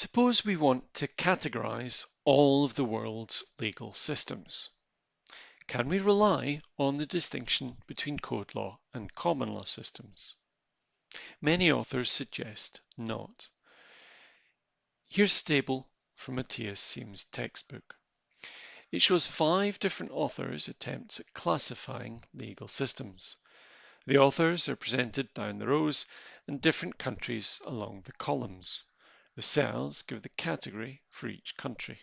Suppose we want to categorize all of the world's legal systems. Can we rely on the distinction between code law and common law systems? Many authors suggest not. Here's a table from Matthias Siems' textbook. It shows five different authors' attempts at classifying legal systems. The authors are presented down the rows and different countries along the columns. The cells give the category for each country.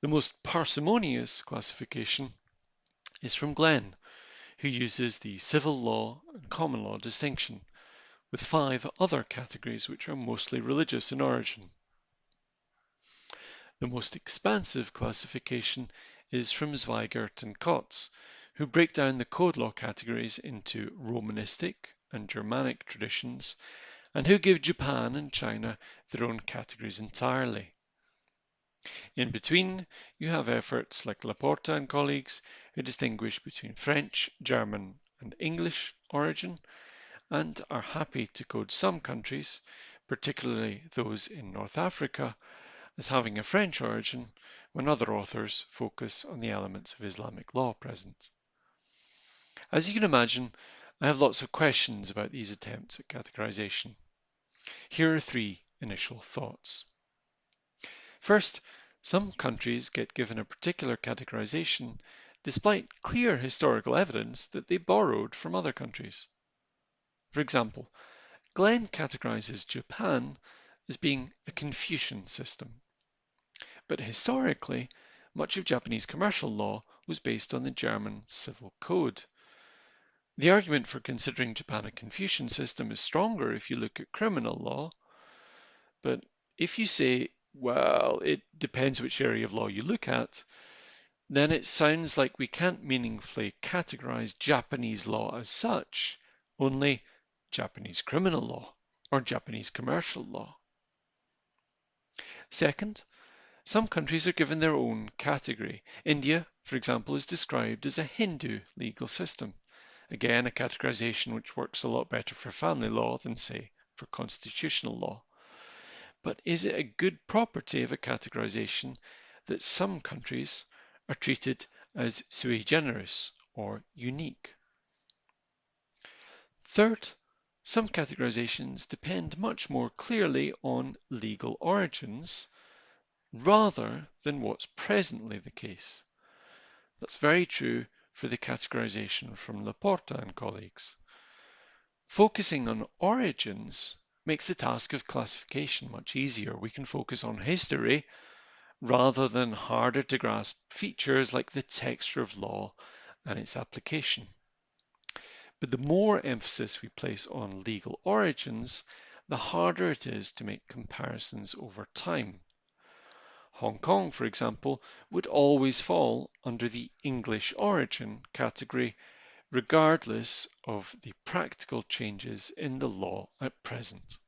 The most parsimonious classification is from Glenn, who uses the civil law and common law distinction, with five other categories which are mostly religious in origin. The most expansive classification is from Zweigert and Kotz, who break down the code law categories into Romanistic and Germanic traditions and who give Japan and China their own categories entirely. In between, you have efforts like La Porta and colleagues who distinguish between French, German, and English origin and are happy to code some countries, particularly those in North Africa, as having a French origin when other authors focus on the elements of Islamic law present. As you can imagine, I have lots of questions about these attempts at categorization. Here are three initial thoughts. First, some countries get given a particular categorization despite clear historical evidence that they borrowed from other countries. For example, Glenn categorizes Japan as being a Confucian system. But historically, much of Japanese commercial law was based on the German Civil Code, the argument for considering Japan a Confucian system is stronger if you look at criminal law. But if you say, well, it depends which area of law you look at, then it sounds like we can't meaningfully categorize Japanese law as such, only Japanese criminal law or Japanese commercial law. Second, some countries are given their own category. India, for example, is described as a Hindu legal system. Again, a categorization which works a lot better for family law than, say, for constitutional law. But is it a good property of a categorization that some countries are treated as sui generis or unique? Third, some categorizations depend much more clearly on legal origins rather than what's presently the case. That's very true for the categorization from La Porta and colleagues. Focusing on origins makes the task of classification much easier. We can focus on history rather than harder to grasp features like the texture of law and its application. But the more emphasis we place on legal origins, the harder it is to make comparisons over time. Hong Kong, for example, would always fall under the English origin category, regardless of the practical changes in the law at present.